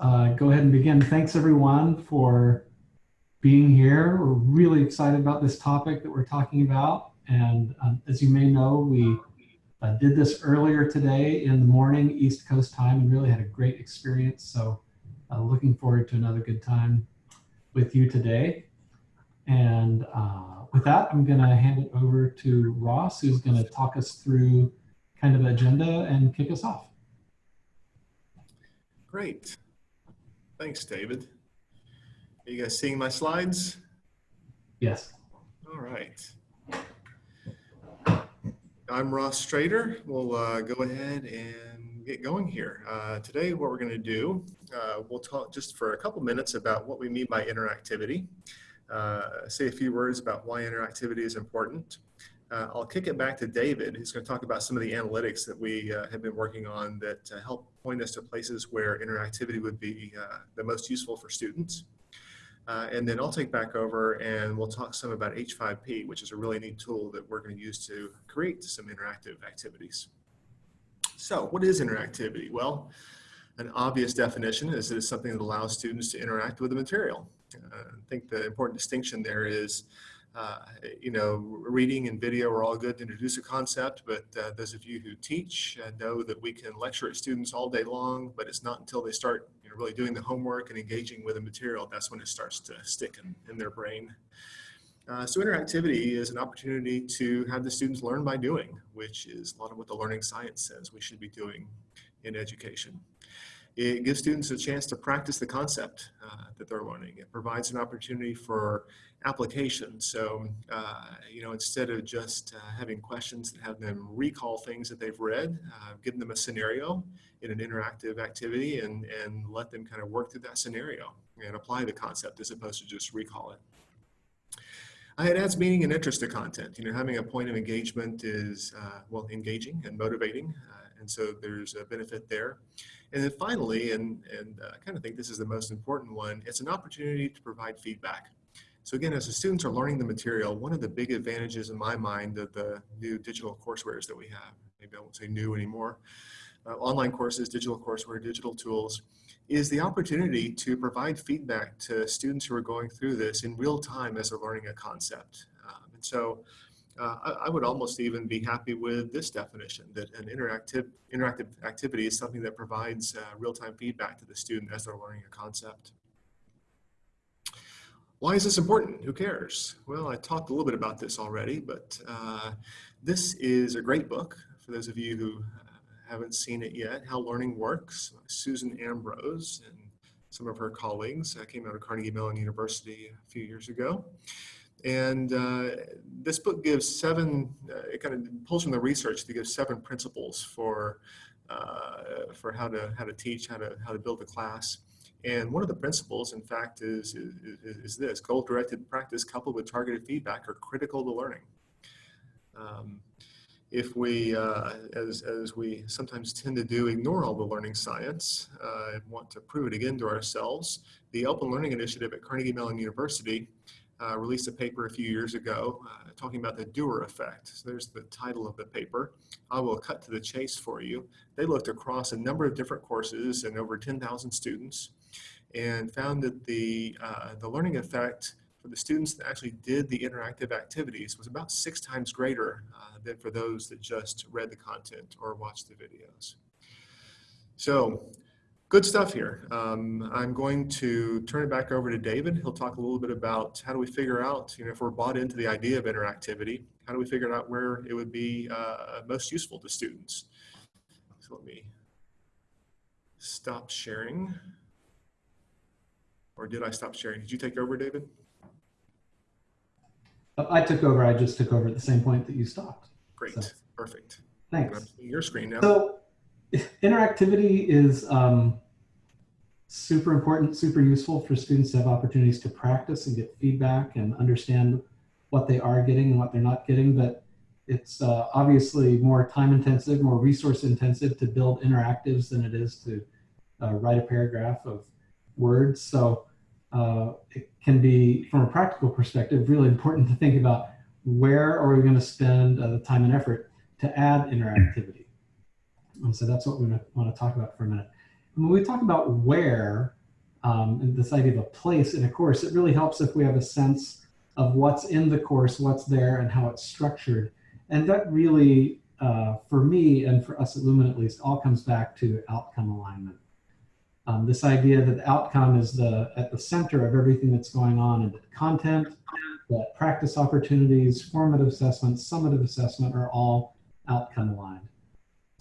uh, go ahead and begin. Thanks everyone for being here. We're really excited about this topic that we're talking about. And um, as you may know, we uh, did this earlier today in the morning, East Coast time, and really had a great experience. So uh, looking forward to another good time with you today. And uh, with that, I'm going to hand it over to Ross, who's going to talk us through kind of agenda and kick us off. Great. Thanks, David. Are you guys seeing my slides? Yes. All right. I'm Ross Strader. We'll uh, go ahead and get going here. Uh, today, what we're going to do, uh, we'll talk just for a couple minutes about what we mean by interactivity, uh, say a few words about why interactivity is important. Uh, I'll kick it back to David, who's going to talk about some of the analytics that we uh, have been working on that help point us to places where interactivity would be the most useful for students. Uh, and then I'll take back over and we'll talk some about H5P, which is a really neat tool that we're going to use to create some interactive activities. So what is interactivity? Well, an obvious definition is it's something that allows students to interact with the material. Uh, I think the important distinction there is uh, you know, reading and video are all good to introduce a concept, but uh, those of you who teach uh, know that we can lecture at students all day long, but it's not until they start you know, really doing the homework and engaging with the material, that's when it starts to stick in, in their brain. Uh, so interactivity is an opportunity to have the students learn by doing, which is a lot of what the learning science says we should be doing in education. It gives students a chance to practice the concept uh, that they're learning. It provides an opportunity for application. So, uh, you know, instead of just uh, having questions that have them recall things that they've read, uh, give them a scenario in an interactive activity and, and let them kind of work through that scenario and apply the concept as opposed to just recall it. It adds meaning and interest to content. You know, having a point of engagement is, uh, well, engaging and motivating. Uh, and so there's a benefit there. And then finally, and, and uh, I kind of think this is the most important one, it's an opportunity to provide feedback. So again, as the students are learning the material, one of the big advantages in my mind of the new digital courseware that we have, maybe I won't say new anymore, uh, online courses, digital courseware, digital tools, is the opportunity to provide feedback to students who are going through this in real time as they're learning a concept. Um, and so uh, I, I, would almost even be happy with this definition that an interactive, interactive activity is something that provides uh, real-time feedback to the student as they're learning a concept. Why is this important? Who cares? Well, I talked a little bit about this already, but uh, this is a great book for those of you who uh, haven't seen it yet, How Learning Works, Susan Ambrose and some of her colleagues came out of Carnegie Mellon University a few years ago. And uh, this book gives seven, uh, it kind of pulls from the research to give seven principles for, uh, for how to, how to teach, how to, how to build a class. And one of the principles, in fact, is, is, is this, goal-directed practice coupled with targeted feedback are critical to learning. Um, if we, uh, as, as we sometimes tend to do, ignore all the learning science uh, and want to prove it again to ourselves, the Open Learning Initiative at Carnegie Mellon University uh, released a paper a few years ago uh, talking about the doer effect. So there's the title of the paper. I will cut to the chase for you. They looked across a number of different courses and over 10,000 students and found that the, uh, the learning effect for the students that actually did the interactive activities was about six times greater uh, than for those that just read the content or watched the videos. So good stuff here. Um, I'm going to turn it back over to David. He'll talk a little bit about how do we figure out, you know, if we're bought into the idea of interactivity, how do we figure out where it would be uh, most useful to students? So let me stop sharing. Or did I stop sharing? Did you take over, David? I took over. I just took over at the same point that you stopped. Great. So, Perfect. Thanks. Your screen now. So interactivity is um, super important, super useful for students to have opportunities to practice and get feedback and understand what they are getting and what they're not getting. But it's uh, obviously more time intensive, more resource intensive to build interactives than it is to uh, write a paragraph of words. So uh, it can be, from a practical perspective, really important to think about where are we going to spend uh, the time and effort to add interactivity. And so that's what we want to talk about for a minute. When we talk about where, um, and this idea of a place in a course, it really helps if we have a sense of what's in the course, what's there, and how it's structured. And that really, uh, for me and for us at Lumen at least, all comes back to outcome alignment. Um, this idea that the outcome is the at the center of everything that's going on and that content, that practice opportunities, formative assessment, summative assessment are all outcome aligned.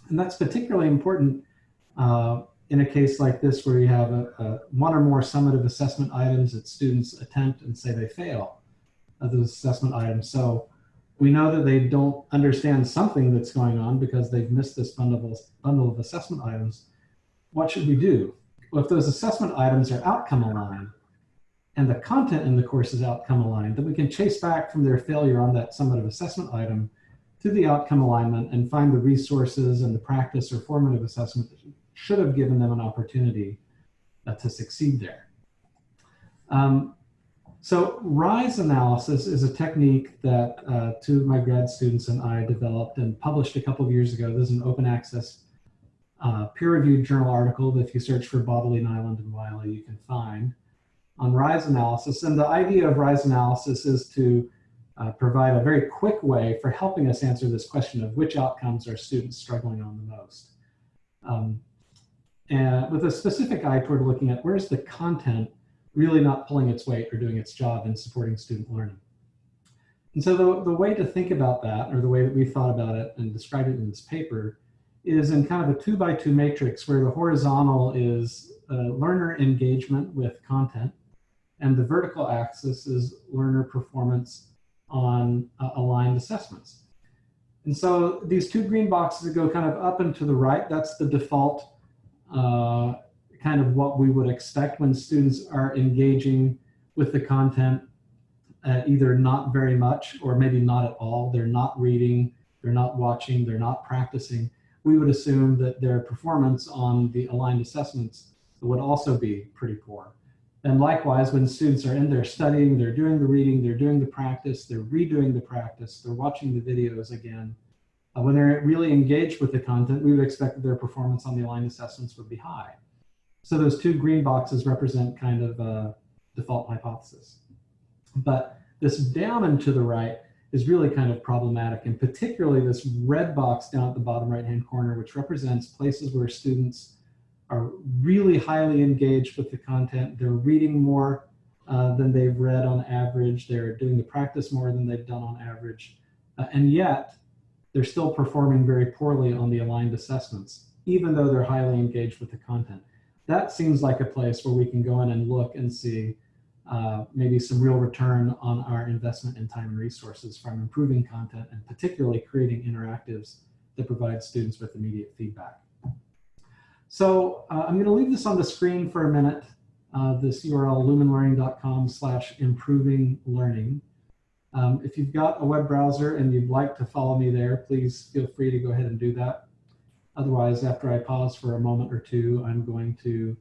And that's particularly important uh, in a case like this where you have a, a one or more summative assessment items that students attempt and say they fail of those assessment items. So we know that they don't understand something that's going on because they've missed this bundle of, assessment items. What should we do? Well, if those assessment items are outcome aligned and the content in the course is outcome aligned, then we can chase back from their failure on that summative assessment item to the outcome alignment and find the resources and the practice or formative assessment should have given them an opportunity uh, to succeed there. Um, so RISE analysis is a technique that uh, two of my grad students and I developed and published a couple of years ago. This is an open access uh, peer-reviewed journal article that if you search for Bodily, Nyland, and Wiley, you can find on RISE analysis. And the idea of RISE analysis is to uh, provide a very quick way for helping us answer this question of which outcomes are students struggling on the most. Um, and with a specific eye toward looking at where's the content really not pulling its weight or doing its job in supporting student learning. And so the, the way to think about that, or the way that we thought about it and described it in this paper, is in kind of a two by two matrix where the horizontal is uh, learner engagement with content, and the vertical axis is learner performance on uh, aligned assessments. And so these two green boxes that go kind of up and to the right, that's the default uh, kind of what we would expect when students are engaging with the content, uh, either not very much or maybe not at all. They're not reading, they're not watching, they're not practicing. We would assume that their performance on the aligned assessments would also be pretty poor. And likewise, when students are in there studying, they're doing the reading, they're doing the practice, they're redoing the practice, they're watching the videos again. Uh, when they're really engaged with the content, we would expect that their performance on the aligned assessments would be high. So those two green boxes represent kind of a default hypothesis. But this down and to the right is really kind of problematic, and particularly this red box down at the bottom right-hand corner, which represents places where students are really highly engaged with the content. They're reading more uh, than they've read on average. They're doing the practice more than they've done on average. Uh, and yet, they're still performing very poorly on the aligned assessments, even though they're highly engaged with the content that seems like a place where we can go in and look and see uh, maybe some real return on our investment in time and resources from improving content and particularly creating interactives that provide students with immediate feedback. So uh, I'm going to leave this on the screen for a minute. Uh, this URL lumenlearning.com slash improving learning. Um, if you've got a web browser and you'd like to follow me there, please feel free to go ahead and do that. Otherwise, after I pause for a moment or two, I'm going to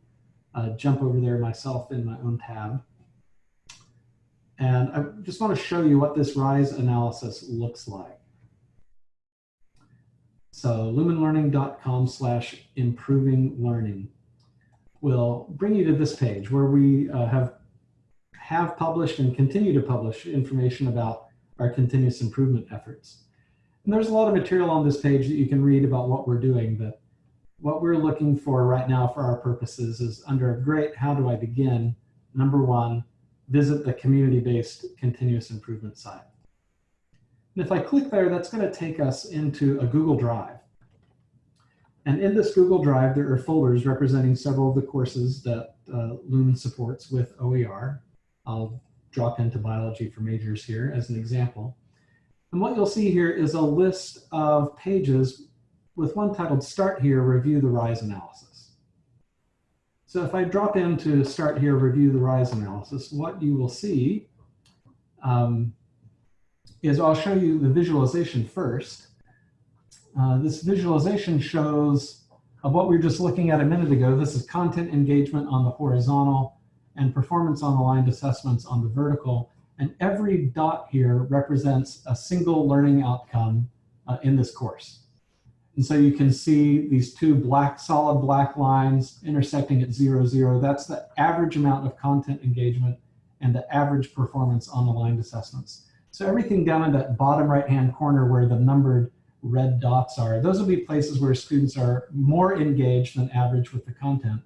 uh, jump over there myself in my own tab. And I just want to show you what this RISE analysis looks like. So lumenlearning.com slash improving learning will bring you to this page where we uh, have have published and continue to publish information about our continuous improvement efforts. And there's a lot of material on this page that you can read about what we're doing, but what we're looking for right now for our purposes is under a great how do I begin, number one, visit the community-based continuous improvement site. And if I click there, that's going to take us into a Google Drive. And in this Google Drive, there are folders representing several of the courses that uh, supports with OER. I'll drop into biology for majors here as an example. And what you'll see here is a list of pages with one titled Start Here, Review the RISE Analysis. So if I drop into Start Here, Review the RISE Analysis, what you will see um, is I'll show you the visualization first. Uh, this visualization shows of what we were just looking at a minute ago. This is content engagement on the horizontal and performance on aligned assessments on the vertical. And every dot here represents a single learning outcome uh, in this course. And so you can see these two black, solid black lines intersecting at zero, zero. That's the average amount of content engagement and the average performance on aligned assessments. So everything down in that bottom right-hand corner where the numbered red dots are, those will be places where students are more engaged than average with the content,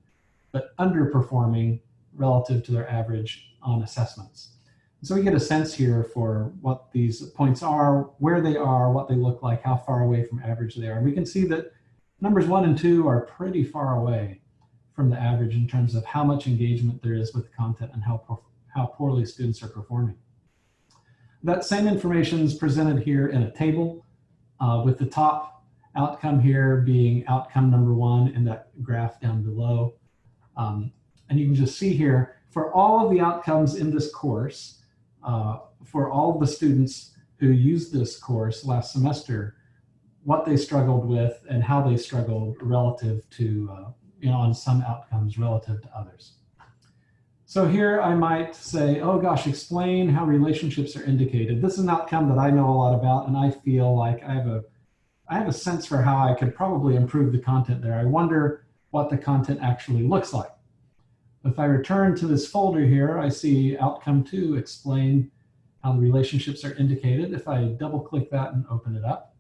but underperforming relative to their average on assessments. So we get a sense here for what these points are, where they are, what they look like, how far away from average they are. And we can see that numbers one and two are pretty far away from the average in terms of how much engagement there is with the content and how, how poorly students are performing. That same information is presented here in a table uh, with the top outcome here being outcome number one in that graph down below. Um, and you can just see here, for all of the outcomes in this course, uh, for all the students who used this course last semester, what they struggled with and how they struggled relative to, uh, you know, on some outcomes relative to others. So here I might say, oh gosh, explain how relationships are indicated. This is an outcome that I know a lot about and I feel like I have a, I have a sense for how I could probably improve the content there. I wonder what the content actually looks like. If I return to this folder here, I see outcome two, explain how the relationships are indicated. If I double click that and open it up,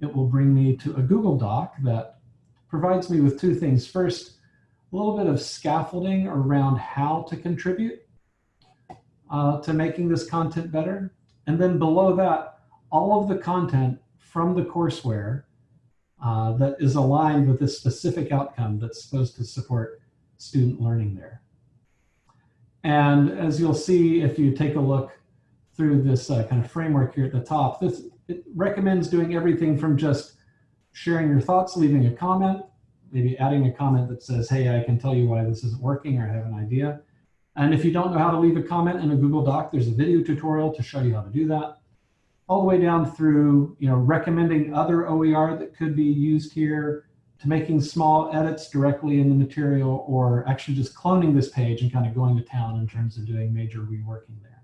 it will bring me to a Google Doc that provides me with two things. First, a little bit of scaffolding around how to contribute uh, to making this content better. And then below that, all of the content from the courseware uh, that is aligned with this specific outcome that's supposed to support student learning there. And as you'll see, if you take a look through this uh, kind of framework here at the top, this it recommends doing everything from just sharing your thoughts, leaving a comment, maybe adding a comment that says, hey, I can tell you why this isn't working or I have an idea. And if you don't know how to leave a comment in a Google Doc, there's a video tutorial to show you how to do that. All the way down through, you know, recommending other OER that could be used here, to making small edits directly in the material or actually just cloning this page and kind of going to town in terms of doing major reworking there.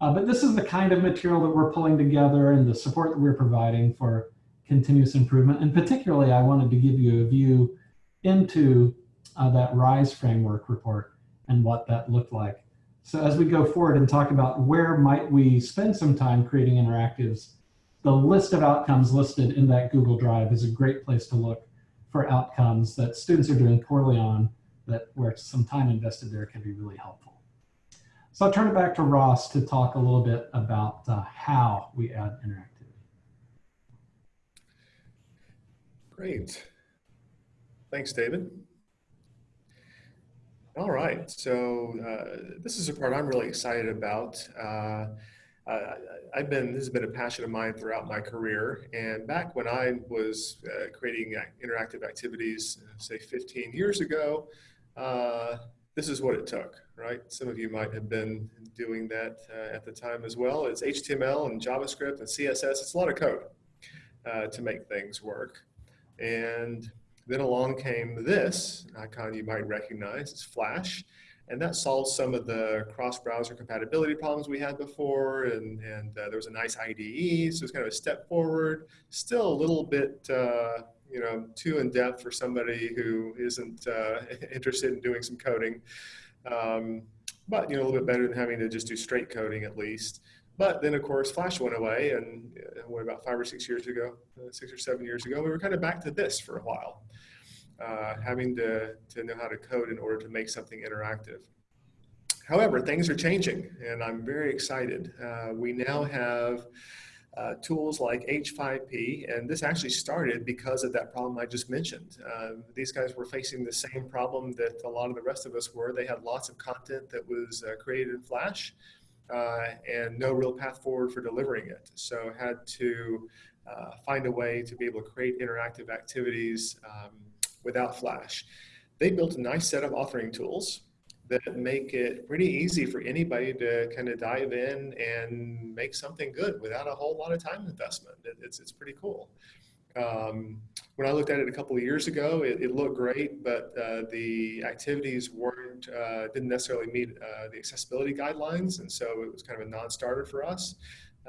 Uh, but this is the kind of material that we're pulling together and the support that we're providing for continuous improvement. And particularly, I wanted to give you a view into uh, that RISE framework report and what that looked like. So as we go forward and talk about where might we spend some time creating interactives, the list of outcomes listed in that Google Drive is a great place to look for outcomes that students are doing poorly on that where some time invested there can be really helpful. So I'll turn it back to Ross to talk a little bit about uh, how we add interactivity. Great. Thanks, David. All right, so uh, this is a part I'm really excited about. Uh, uh, I've been, this has been a passion of mine throughout my career. And back when I was uh, creating interactive activities, say 15 years ago, uh, this is what it took, right? Some of you might have been doing that uh, at the time as well. It's HTML and JavaScript and CSS. It's a lot of code uh, to make things work. And then along came this icon you might recognize, it's Flash and that solves some of the cross-browser compatibility problems we had before, and, and uh, there was a nice IDE, so it's kind of a step forward, still a little bit, uh, you know, too in-depth for somebody who isn't uh, interested in doing some coding, um, but, you know, a little bit better than having to just do straight coding at least. But then, of course, Flash went away, and uh, what, about five or six years ago, uh, six or seven years ago, we were kind of back to this for a while uh, having to, to know how to code in order to make something interactive. However, things are changing and I'm very excited. Uh, we now have uh, tools like H5P, and this actually started because of that problem I just mentioned. Uh, these guys were facing the same problem that a lot of the rest of us were. They had lots of content that was uh, created in Flash uh, and no real path forward for delivering it. So had to uh, find a way to be able to create interactive activities um, without Flash. They built a nice set of authoring tools that make it pretty easy for anybody to kind of dive in and make something good without a whole lot of time investment. It, it's, it's pretty cool. Um, when I looked at it a couple of years ago, it, it looked great, but uh, the activities weren't uh, didn't necessarily meet uh, the accessibility guidelines, and so it was kind of a non-starter for us.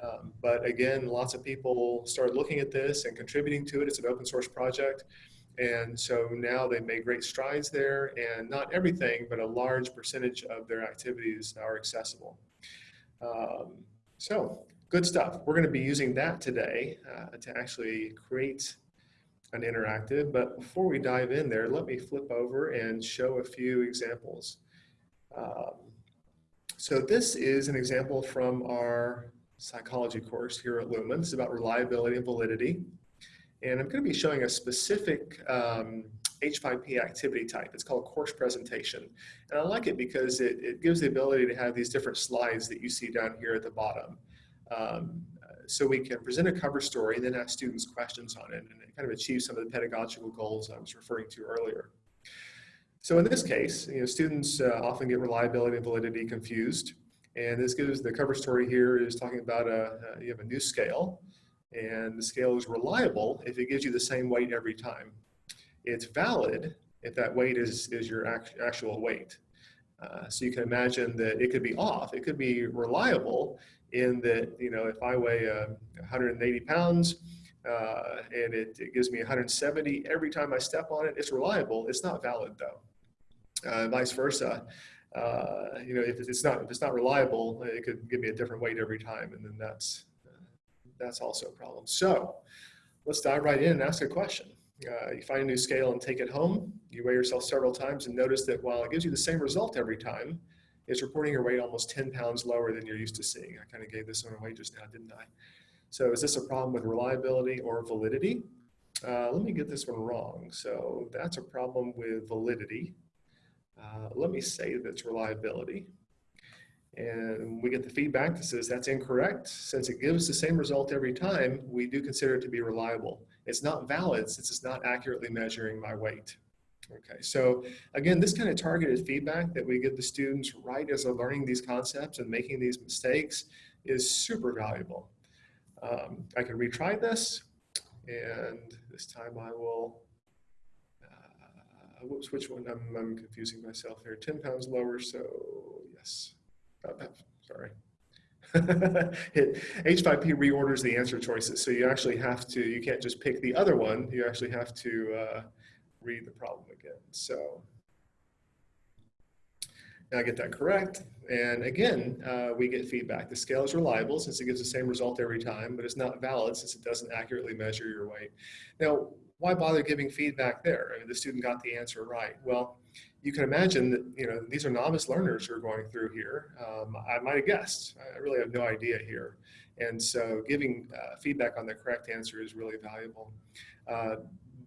Um, but again, lots of people started looking at this and contributing to it. It's an open source project. And so now they've made great strides there and not everything, but a large percentage of their activities are accessible. Um, so good stuff. We're gonna be using that today uh, to actually create an interactive, but before we dive in there, let me flip over and show a few examples. Um, so this is an example from our psychology course here at Lumen. It's about reliability and validity. And I'm going to be showing a specific um, H5P activity type. It's called course presentation. And I like it because it, it gives the ability to have these different slides that you see down here at the bottom. Um, so we can present a cover story and then ask students questions on it and kind of achieve some of the pedagogical goals I was referring to earlier. So in this case, you know, students uh, often get reliability and validity confused. And this gives the cover story here is talking about a, a, you have a new scale and the scale is reliable if it gives you the same weight every time. It's valid if that weight is, is your act, actual weight. Uh, so you can imagine that it could be off. It could be reliable in that, you know, if I weigh uh, 180 pounds uh, and it, it, gives me 170 every time I step on it, it's reliable. It's not valid though. Uh, vice versa. Uh, you know, if it's not if it's not reliable, it could give me a different weight every time, and then that's that's also a problem. So let's dive right in and ask a question. Uh, you find a new scale and take it home. You weigh yourself several times and notice that while it gives you the same result every time, it's reporting your weight almost 10 pounds lower than you're used to seeing. I kind of gave this one away just now, didn't I? So is this a problem with reliability or validity? Uh, let me get this one wrong. So that's a problem with validity. Uh, let me say that's reliability. And we get the feedback that says that's incorrect. Since it gives the same result every time, we do consider it to be reliable. It's not valid since it's not accurately measuring my weight. Okay, so again, this kind of targeted feedback that we give the students right as they're learning these concepts and making these mistakes is super valuable. Um, I can retry this, and this time I will uh, whoops, which one? I'm, I'm confusing myself here. 10 pounds lower, so yes. Uh, sorry. H5P reorders the answer choices. So you actually have to, you can't just pick the other one. You actually have to uh, read the problem again. So now I get that correct. And again, uh, we get feedback. The scale is reliable since it gives the same result every time, but it's not valid since it doesn't accurately measure your weight. Now, why bother giving feedback there? I mean, the student got the answer right. Well, you can imagine that, you know, these are novice learners who are going through here. Um, I might have guessed. I really have no idea here. And so giving uh, feedback on the correct answer is really valuable. Uh,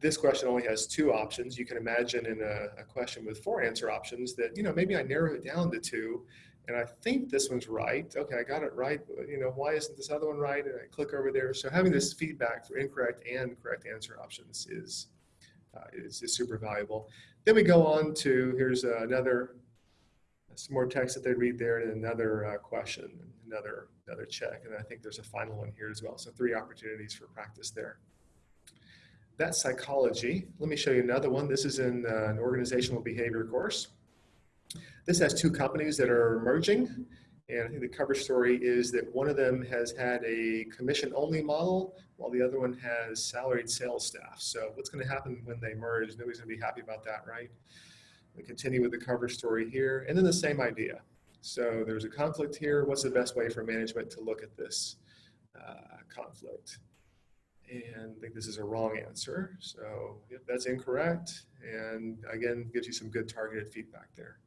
this question only has two options. You can imagine in a, a, question with four answer options that, you know, maybe I narrow it down to two and I think this one's right. Okay, I got it right. You know, why isn't this other one right? And I click over there. So having this feedback for incorrect and correct answer options is, uh, is, is, super valuable. Then we go on to, here's another, some more text that they read there and another uh, question, another, another check. And I think there's a final one here as well. So three opportunities for practice there. That's psychology. Let me show you another one. This is in uh, an organizational behavior course. This has two companies that are merging. And I think the cover story is that one of them has had a commission only model while the other one has salaried sales staff. So what's going to happen when they merge? Nobody's going to be happy about that, right? We continue with the cover story here and then the same idea. So there's a conflict here. What's the best way for management to look at this uh, conflict? And I think this is a wrong answer. So yep, that's incorrect. And again, gives you some good targeted feedback there.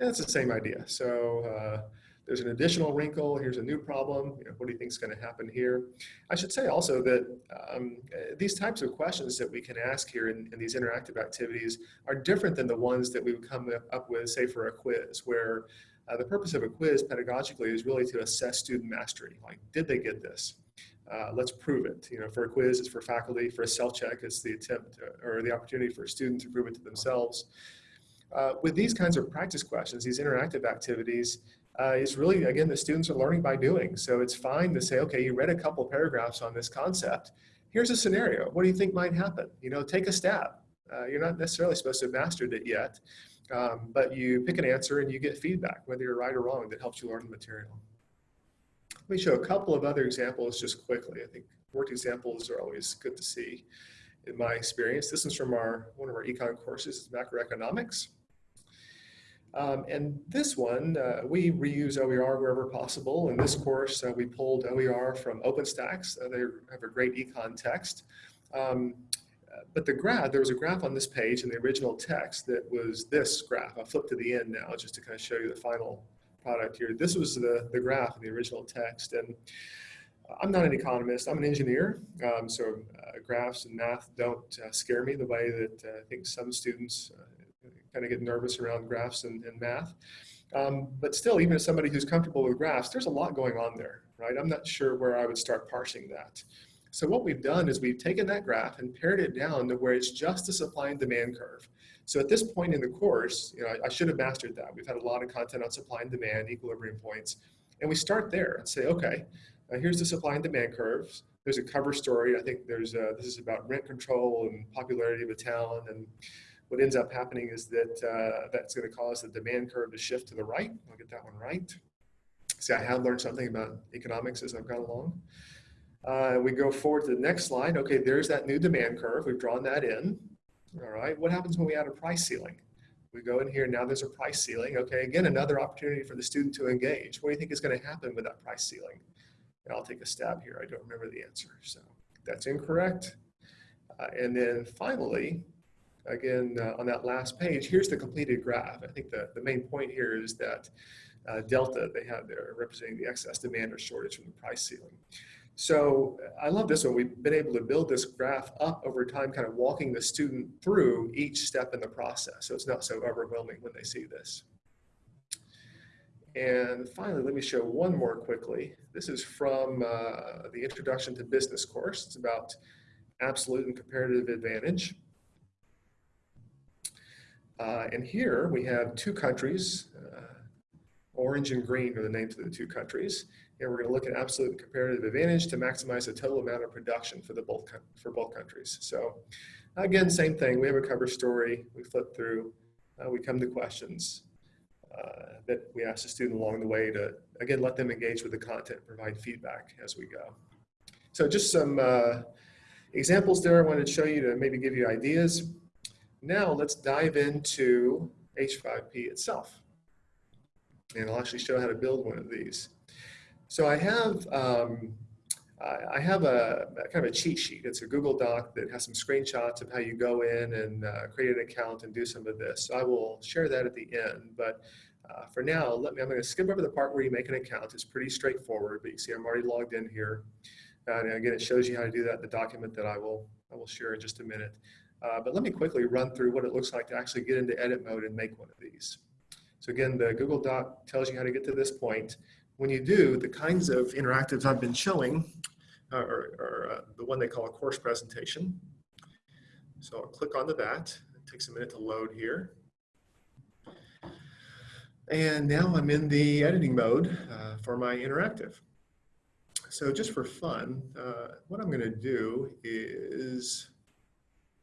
And it's the same idea. So uh, there's an additional wrinkle. Here's a new problem. You know, what do you think is going to happen here? I should say also that um, these types of questions that we can ask here in, in, these interactive activities are different than the ones that we would come up with, say, for a quiz, where uh, the purpose of a quiz pedagogically is really to assess student mastery. Like, did they get this? Uh, let's prove it. You know, for a quiz, it's for faculty. For a self-check, it's the attempt or the opportunity for a student to prove it to themselves. Uh, with these kinds of practice questions, these interactive activities, uh, is really, again, the students are learning by doing. So it's fine to say, okay, you read a couple paragraphs on this concept. Here's a scenario. What do you think might happen? You know, take a stab. Uh, you're not necessarily supposed to have mastered it yet, um, but you pick an answer and you get feedback, whether you're right or wrong, that helps you learn the material. Let me show a couple of other examples just quickly. I think worked examples are always good to see in my experience. This is from our one of our econ courses, macroeconomics. Um, and this one, uh, we reuse OER wherever possible. In this course, uh, we pulled OER from OpenStax. Uh, they have a great econ text. Um, but the graph, there was a graph on this page in the original text that was this graph. I'll flip to the end now just to kind of show you the final product here. This was the, the graph in the original text. And I'm not an economist, I'm an engineer. Um, so uh, graphs and math don't uh, scare me the way that uh, I think some students uh, kind of get nervous around graphs and, and math. Um, but still, even as somebody who's comfortable with graphs, there's a lot going on there, right? I'm not sure where I would start parsing that. So what we've done is we've taken that graph and pared it down to where it's just a supply and demand curve. So at this point in the course, you know, I, I should have mastered that. We've had a lot of content on supply and demand, equilibrium points, and we start there and say, okay, uh, here's the supply and demand curves. There's a cover story. I think there's a, this is about rent control and popularity of a town. And what ends up happening is that uh, that's going to cause the demand curve to shift to the right. I'll get that one right. See, I have learned something about economics as I've gone along. Uh, we go forward to the next slide. Okay, there's that new demand curve. We've drawn that in. All right, what happens when we add a price ceiling? We go in here, now there's a price ceiling. Okay, again, another opportunity for the student to engage. What do you think is gonna happen with that price ceiling? And I'll take a stab here, I don't remember the answer. So that's incorrect. Uh, and then finally, again, uh, on that last page, here's the completed graph. I think the, the main point here is that uh, delta they have there representing the excess demand or shortage from the price ceiling. So I love this one. We've been able to build this graph up over time, kind of walking the student through each step in the process. So it's not so overwhelming when they see this. And finally, let me show one more quickly. This is from uh, the Introduction to Business course. It's about absolute and comparative advantage. Uh, and here we have two countries. Uh, orange and green are the names of the two countries. And we're going to look at absolute comparative advantage to maximize the total amount of production for the both for both countries. So again, same thing. We have a cover story. We flip through. Uh, we come to questions uh, that we ask the student along the way to again let them engage with the content, provide feedback as we go. So just some uh, examples there. I wanted to show you to maybe give you ideas. Now let's dive into H5P itself. And I'll actually show how to build one of these. So I have um, I have a, a, kind of a cheat sheet. It's a Google Doc that has some screenshots of how you go in and uh, create an account and do some of this. So I will share that at the end. But uh, for now, let me. I'm going to skip over the part where you make an account. It's pretty straightforward. But you see, I'm already logged in here. And again, it shows you how to do that in the document that I will I will share in just a minute. Uh, but let me quickly run through what it looks like to actually get into edit mode and make one of these. So again, the Google Doc tells you how to get to this point when you do, the kinds of interactives I've been showing uh, are, are uh, the one they call a course presentation. So I'll click onto that. It takes a minute to load here. And now I'm in the editing mode uh, for my interactive. So just for fun, uh, what I'm going to do is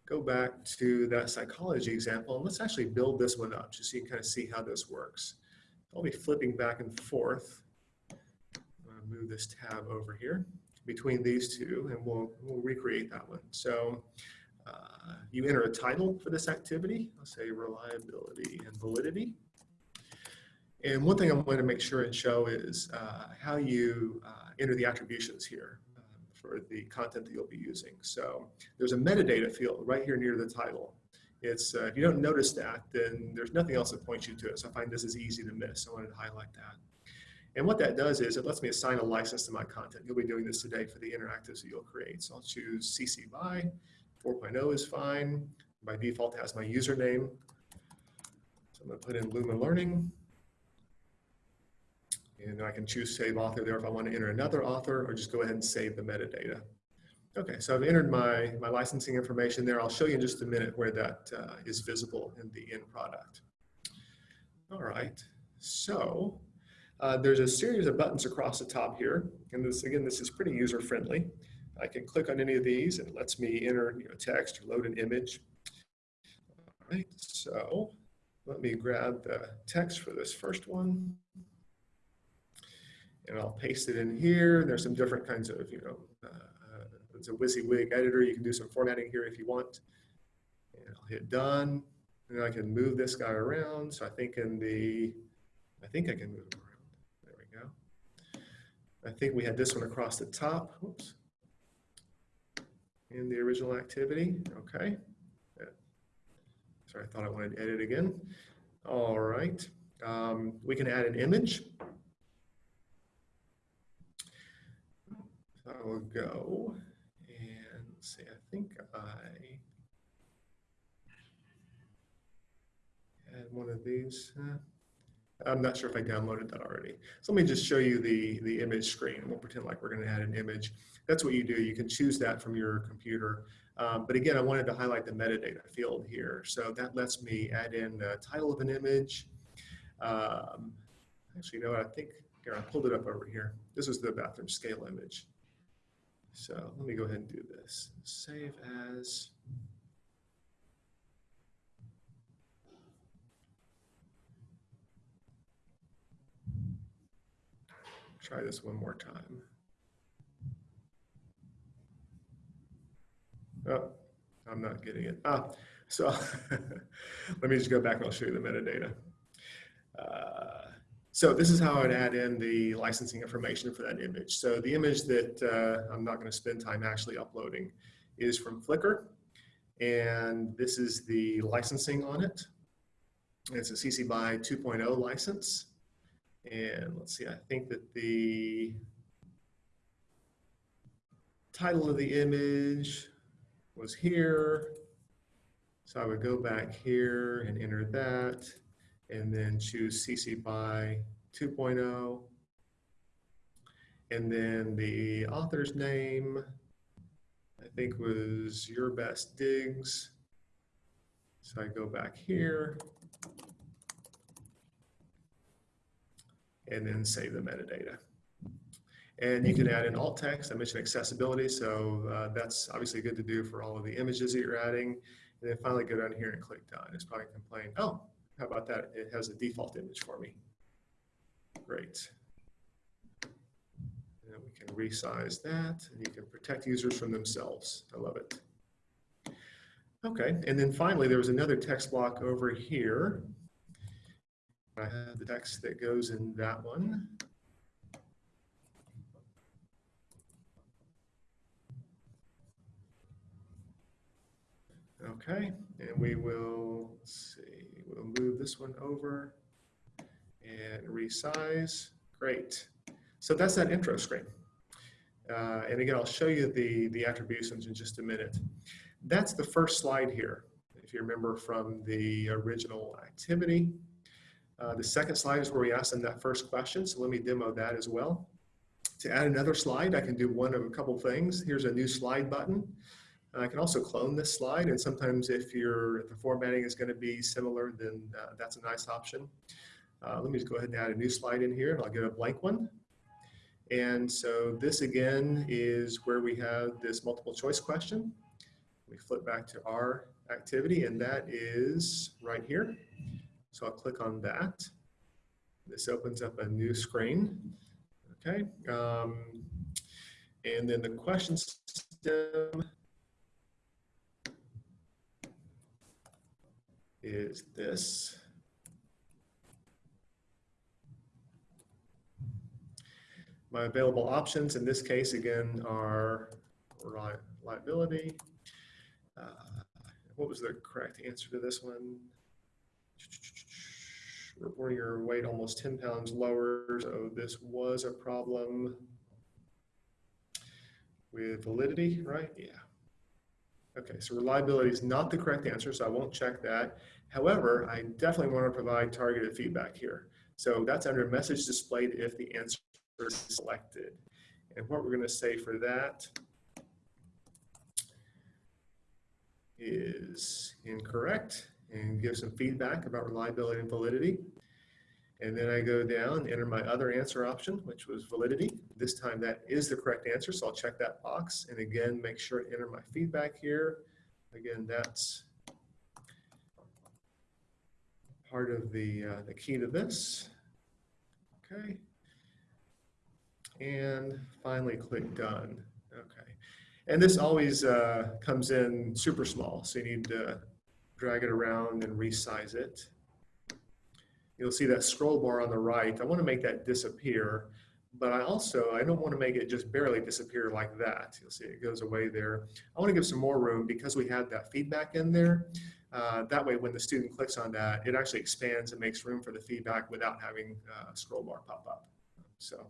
go back to that psychology example and let's actually build this one up just so you can kind of see how this works. I'll be flipping back and forth move this tab over here between these two and we'll, we'll recreate that one. So uh, you enter a title for this activity. I'll say reliability and validity. And one thing I'm going to make sure and show is uh, how you uh, enter the attributions here for the content that you'll be using. So there's a metadata field right here near the title. It's, uh, if you don't notice that, then there's nothing else that points you to it. So I find this is easy to miss. I wanted to highlight that. And what that does is it lets me assign a license to my content. You'll be doing this today for the interactives that you'll create. So I'll choose CC BY, 4.0 is fine. By default, it has my username. So I'm gonna put in Lumen Learning. And I can choose save author there if I want to enter another author or just go ahead and save the metadata. Okay, so I've entered my, my licensing information there. I'll show you in just a minute where that uh, is visible in the end product. All right, so uh, there's a series of buttons across the top here. And this, again, this is pretty user friendly. I can click on any of these and it lets me enter you know, text or load an image. All right, so let me grab the text for this first one. And I'll paste it in here. There's some different kinds of, you know, uh, it's a WYSIWYG editor. You can do some formatting here if you want. And I'll hit done. And I can move this guy around. So I think in the, I think I can move him around. There we go. I think we had this one across the top. Whoops. In the original activity. Okay. Sorry, I thought I wanted to edit again. All right. Um, we can add an image. So I will go and see, I think I had one of these. Uh, I'm not sure if I downloaded that already. So let me just show you the, the image screen. We'll pretend like we're gonna add an image. That's what you do. You can choose that from your computer. Um, but again, I wanted to highlight the metadata field here. So that lets me add in the title of an image. Um, actually, you know what, I think, here, I pulled it up over here. This is the bathroom scale image. So let me go ahead and do this. Save as. Try this one more time. Oh, I'm not getting it. Ah, so let me just go back and I'll show you the metadata. Uh, so this is how I'd add in the licensing information for that image. So the image that uh, I'm not going to spend time actually uploading is from Flickr. And this is the licensing on it. It's a CC BY 2.0 license. And let's see, I think that the title of the image was here. So I would go back here and enter that and then choose CC BY 2.0. And then the author's name, I think was Your Best Digs. So I go back here and then save the metadata. And you can add in alt text. I mentioned accessibility, so uh, that's obviously good to do for all of the images that you're adding. And then finally go down here and click done. It's probably complain, oh, how about that? It has a default image for me. Great. And we can resize that and you can protect users from themselves. I love it. Okay, and then finally, there was another text block over here. I have the text that goes in that one. Okay, and we will see, we'll move this one over and resize. Great. So that's that intro screen. Uh, and again, I'll show you the, the attributions in just a minute. That's the first slide here, if you remember from the original activity. Uh, the second slide is where we asked them that first question, so let me demo that as well. To add another slide, I can do one of a couple things. Here's a new slide button. I can also clone this slide, and sometimes if your the formatting is going to be similar, then uh, that's a nice option. Uh, let me just go ahead and add a new slide in here, and I'll get a blank one. And so this again is where we have this multiple choice question. We flip back to our activity, and that is right here. So I'll click on that. This opens up a new screen. Okay. Um, and then the question system is this. My available options in this case, again, are liability. Uh, what was the correct answer to this one? Reporting your weight almost 10 pounds lower, so this was a problem with validity, right? Yeah. Okay, so reliability is not the correct answer, so I won't check that. However, I definitely want to provide targeted feedback here. So that's under message displayed if the answer is selected. And what we're going to say for that is incorrect and give some feedback about reliability and validity. And then I go down, enter my other answer option, which was validity. This time that is the correct answer, so I'll check that box. And again, make sure to enter my feedback here. Again, that's part of the, uh, the key to this. Okay. And finally click done. Okay. And this always uh, comes in super small, so you need to drag it around and resize it. You'll see that scroll bar on the right. I want to make that disappear, but I also, I don't want to make it just barely disappear like that. You'll see it goes away there. I want to give some more room because we had that feedback in there. Uh, that way, when the student clicks on that, it actually expands and makes room for the feedback without having uh, a scroll bar pop up. So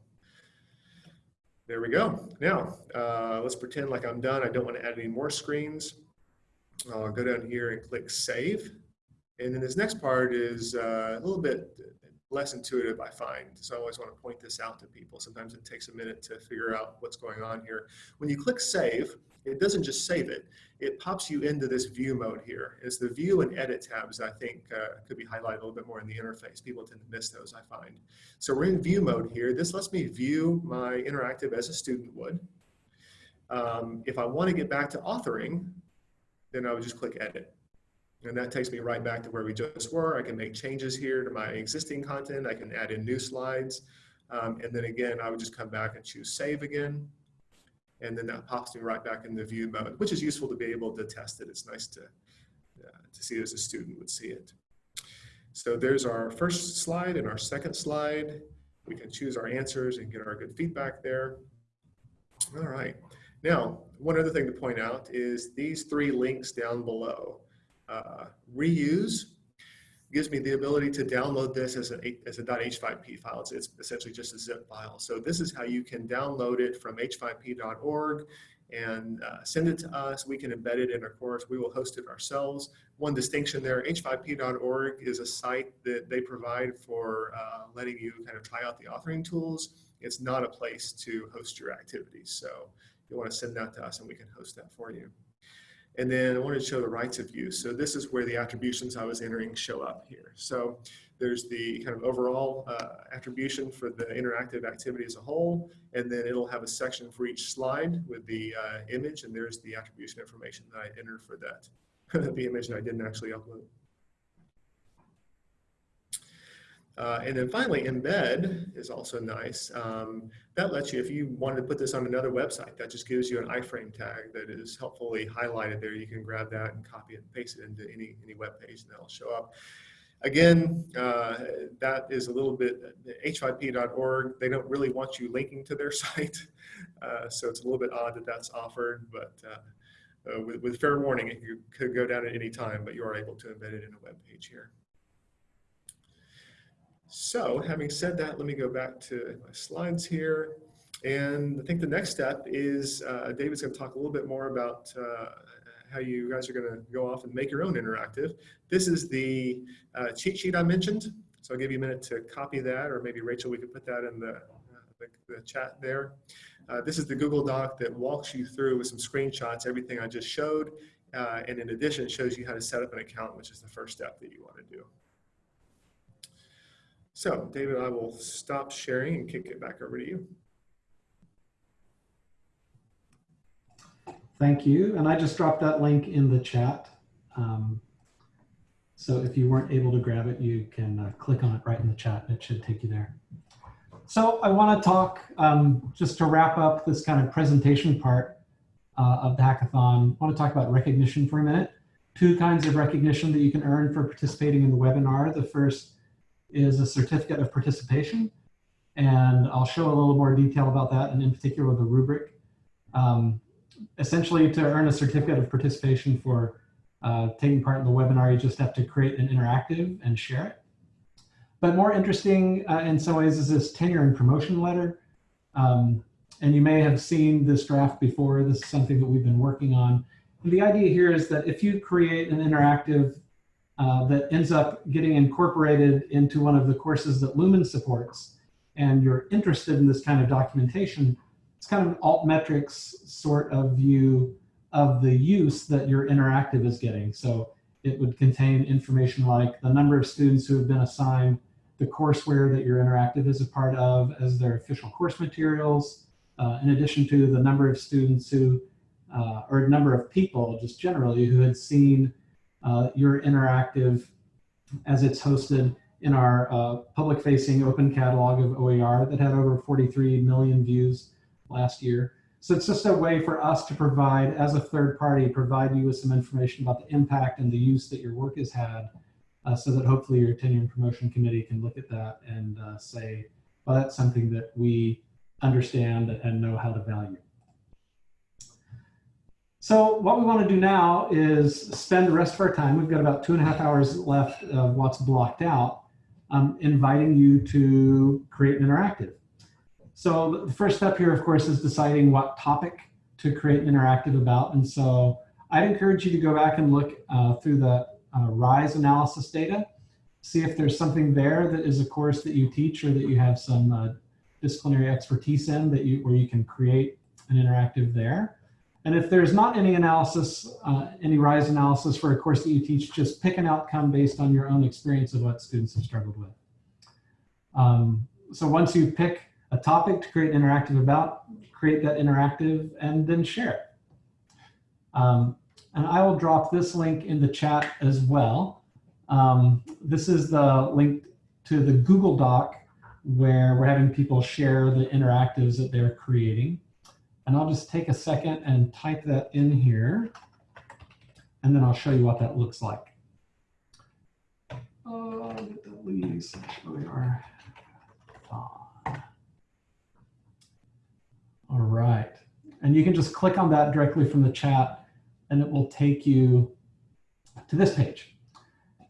there we go. Now, uh, let's pretend like I'm done. I don't want to add any more screens. I'll go down here and click Save. And then this next part is uh, a little bit less intuitive, I find. So I always want to point this out to people. Sometimes it takes a minute to figure out what's going on here. When you click Save, it doesn't just save it. It pops you into this view mode here. It's the view and edit tabs I think uh, could be highlighted a little bit more in the interface. People tend to miss those, I find. So we're in view mode here. This lets me view my interactive as a student would. Um, if I want to get back to authoring, then I would just click edit. And that takes me right back to where we just were. I can make changes here to my existing content. I can add in new slides. Um, and then again, I would just come back and choose save again. And then that pops me right back in the view mode, which is useful to be able to test it. It's nice to, uh, to see as a student would see it. So there's our first slide and our second slide. We can choose our answers and get our good feedback there. All right. Now, one other thing to point out is these three links down below. Uh, reuse gives me the ability to download this as a, as a .h5p file. It's, it's essentially just a zip file. So this is how you can download it from h5p.org and uh, send it to us. We can embed it in our course. We will host it ourselves. One distinction there, h5p.org is a site that they provide for uh, letting you kind of try out the authoring tools. It's not a place to host your activities. So you want to send that to us and we can host that for you. And then I wanted to show the rights of use. So this is where the attributions I was entering show up here. So there's the kind of overall uh, attribution for the interactive activity as a whole, and then it'll have a section for each slide with the uh, image, and there's the attribution information that I entered for that, the image that I didn't actually upload. Uh, and then finally, embed is also nice. Um, that lets you, if you wanted to put this on another website, that just gives you an iframe tag that is helpfully highlighted there. You can grab that and copy it and paste it into any, any web page and that'll show up. Again, uh, that is a little bit, h5p.org, they don't really want you linking to their site. Uh, so it's a little bit odd that that's offered, but uh, uh, with, with fair warning, it could go down at any time, but you are able to embed it in a web page here. So having said that, let me go back to my slides here. And I think the next step is uh, David's going to talk a little bit more about uh, how you guys are going to go off and make your own interactive. This is the uh, cheat sheet I mentioned. So I'll give you a minute to copy that, or maybe Rachel, we could put that in the, uh, the, the chat there. Uh, this is the Google Doc that walks you through with some screenshots, everything I just showed. Uh, and in addition, shows you how to set up an account, which is the first step that you want to do. So David, I will stop sharing and kick it back over to you. Thank you. And I just dropped that link in the chat. Um, so if you weren't able to grab it, you can uh, click on it right in the chat. It should take you there. So I want to talk, um, just to wrap up this kind of presentation part uh, of the hackathon, I want to talk about recognition for a minute. Two kinds of recognition that you can earn for participating in the webinar. The first is a certificate of participation. And I'll show a little more detail about that and in particular the rubric. Um, essentially to earn a certificate of participation for uh, taking part in the webinar, you just have to create an interactive and share it. But more interesting uh, in some ways is this tenure and promotion letter. Um, and you may have seen this draft before. This is something that we've been working on. And the idea here is that if you create an interactive uh, that ends up getting incorporated into one of the courses that Lumen supports, and you're interested in this kind of documentation, it's kind of an altmetrics sort of view of the use that your interactive is getting. So it would contain information like the number of students who have been assigned the courseware that your interactive is a part of as their official course materials, uh, in addition to the number of students who, uh, or number of people just generally who had seen uh, your interactive as it's hosted in our uh, public-facing open catalog of OER that had over 43 million views last year. So it's just a way for us to provide, as a third party, provide you with some information about the impact and the use that your work has had uh, so that hopefully your tenure and promotion committee can look at that and uh, say, well, that's something that we understand and know how to value. So what we want to do now is spend the rest of our time, we've got about two and a half hours left of what's blocked out, um, inviting you to create an interactive. So the first step here, of course, is deciding what topic to create an interactive about. And so I'd encourage you to go back and look uh, through the uh, RISE analysis data, see if there's something there that is a course that you teach or that you have some uh, disciplinary expertise in that you where you can create an interactive there. And if there's not any analysis, uh, any RISE analysis for a course that you teach, just pick an outcome based on your own experience of what students have struggled with. Um, so once you pick a topic to create an interactive about, create that interactive and then share it. Um, and I will drop this link in the chat as well. Um, this is the link to the Google Doc where we're having people share the interactives that they're creating. And I'll just take a second and type that in here. And then I'll show you what that looks like. Oh, get the leaves. Where we are. All right. And you can just click on that directly from the chat and it will take you to this page.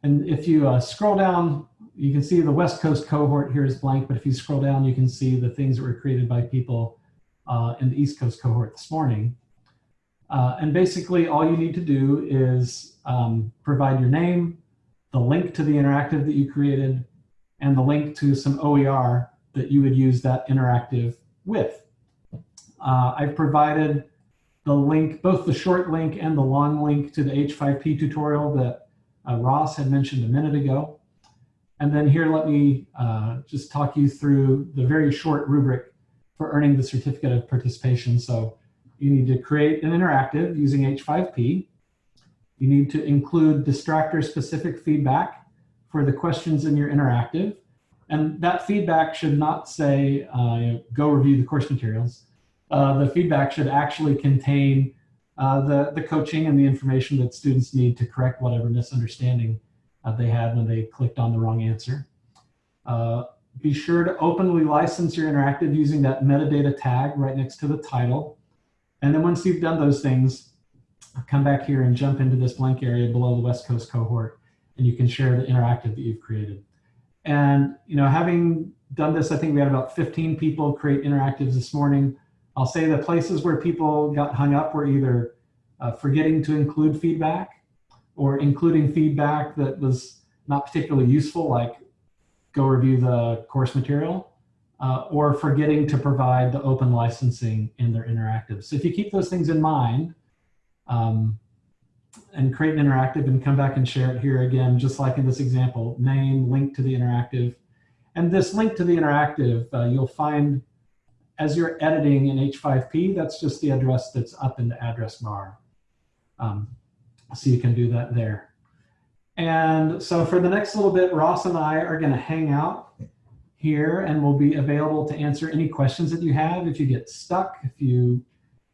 And if you uh, scroll down, you can see the West Coast cohort here is blank, but if you scroll down, you can see the things that were created by people uh, in the East Coast cohort this morning. Uh, and basically all you need to do is um, provide your name, the link to the interactive that you created, and the link to some OER that you would use that interactive with. Uh, I've provided the link, both the short link and the long link to the H5P tutorial that uh, Ross had mentioned a minute ago. And then here, let me uh, just talk you through the very short rubric for earning the certificate of participation. So you need to create an interactive using H5P. You need to include distractor specific feedback for the questions in your interactive. And that feedback should not say, uh, go review the course materials. Uh, the feedback should actually contain uh, the, the coaching and the information that students need to correct whatever misunderstanding uh, they had when they clicked on the wrong answer. Be sure to openly license your interactive using that metadata tag right next to the title. And then once you've done those things, come back here and jump into this blank area below the West Coast cohort, and you can share the interactive that you've created. And you know, having done this, I think we had about 15 people create interactives this morning. I'll say the places where people got hung up were either uh, forgetting to include feedback or including feedback that was not particularly useful, like go review the course material, uh, or forgetting to provide the open licensing in their interactive. So if you keep those things in mind um, and create an interactive and come back and share it here again, just like in this example, name, link to the interactive. And this link to the interactive, uh, you'll find as you're editing in H5P, that's just the address that's up in the address bar. Um, so you can do that there. And so for the next little bit, Ross and I are gonna hang out here and we'll be available to answer any questions that you have. If you get stuck, if you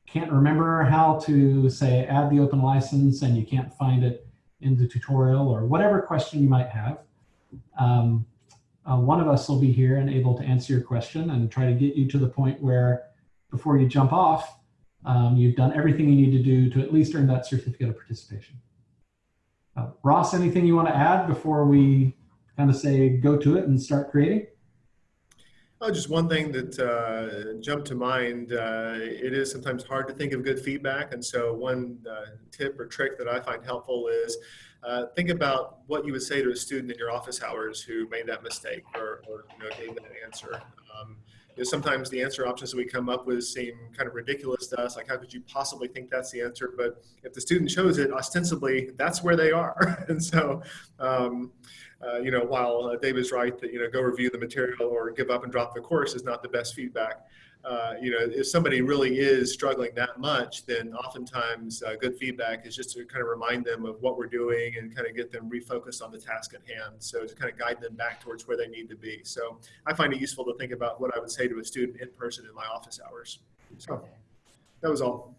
can't remember how to say add the open license and you can't find it in the tutorial or whatever question you might have, um, uh, one of us will be here and able to answer your question and try to get you to the point where before you jump off, um, you've done everything you need to do to at least earn that certificate of participation. Uh, Ross, anything you want to add before we kind of say go to it and start creating? Oh, just one thing that uh, jumped to mind. Uh, it is sometimes hard to think of good feedback, and so one uh, tip or trick that I find helpful is uh, think about what you would say to a student in your office hours who made that mistake or, or you know, gave that answer. Um, you know, sometimes the answer options that we come up with seem kind of ridiculous to us, like how could you possibly think that's the answer? But if the student chose it, ostensibly, that's where they are. and so, um, uh, you know, while uh, Dave is right that, you know, go review the material or give up and drop the course is not the best feedback. Uh, you know, if somebody really is struggling that much, then oftentimes uh, good feedback is just to kind of remind them of what we're doing and kind of get them refocused on the task at hand. So to kind of guide them back towards where they need to be. So I find it useful to think about what I would say to a student in person in my office hours. So that was all.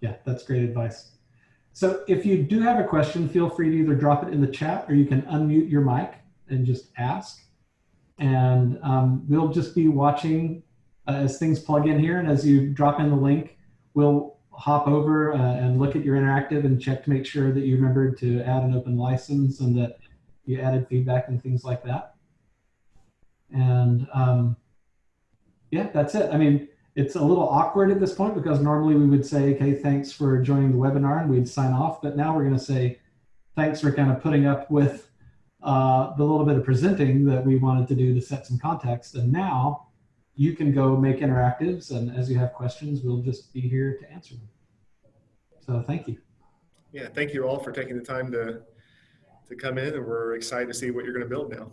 Yeah, that's great advice. So if you do have a question, feel free to either drop it in the chat or you can unmute your mic and just ask. And um, we'll just be watching as things plug in here. And as you drop in the link, we'll hop over uh, and look at your interactive and check to make sure that you remembered to add an open license and that you added feedback and things like that. And um, yeah, that's it. I mean, it's a little awkward at this point because normally we would say, okay, thanks for joining the webinar and we'd sign off. But now we're going to say, thanks for kind of putting up with uh, the little bit of presenting that we wanted to do to set some context. And now you can go make interactives. And as you have questions, we'll just be here to answer them. So thank you. Yeah, thank you all for taking the time to, to come in and we're excited to see what you're going to build now.